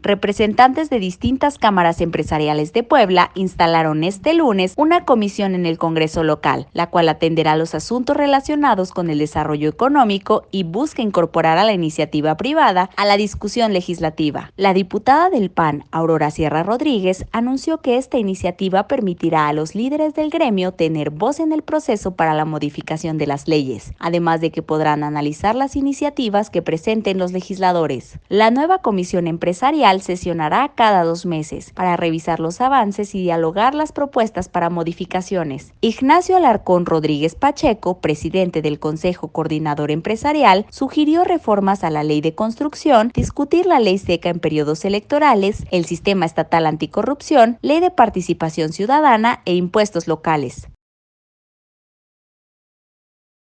Representantes de distintas cámaras empresariales de Puebla instalaron este lunes una comisión en el Congreso local, la cual atenderá los asuntos relacionados con el desarrollo económico y busca incorporar a la iniciativa privada a la discusión legislativa. La diputada del PAN, Aurora Sierra Rodríguez, anunció que esta iniciativa permitirá a los líderes del gremio tener voz en el proceso para la modificación de las leyes, además de que podrán analizar las iniciativas que presenten los legisladores. La nueva comisión empresarial sesionará cada dos meses para revisar los avances y dialogar las propuestas para modificaciones. Ignacio Alarcón Rodríguez Pacheco, presidente del Consejo Coordinador Empresarial, sugirió reformas a la ley de construcción, discutir la ley seca en periodos electorales, el sistema estatal anticorrupción, ley de participación ciudadana e impuestos locales.